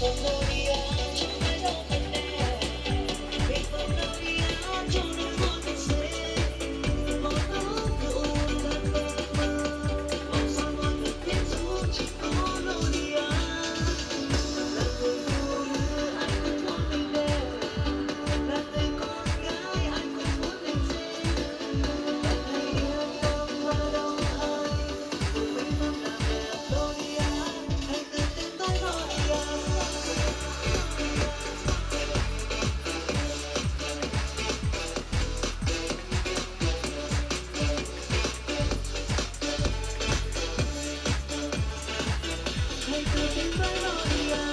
Oh, 究竟在哪里？